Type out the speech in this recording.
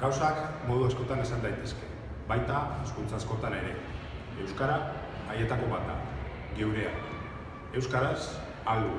Gauzak modu askotan esan daitezke, baita hizkuntza askotan ere. Euskara haietako bat da, geurea. Euskaraz, aldu.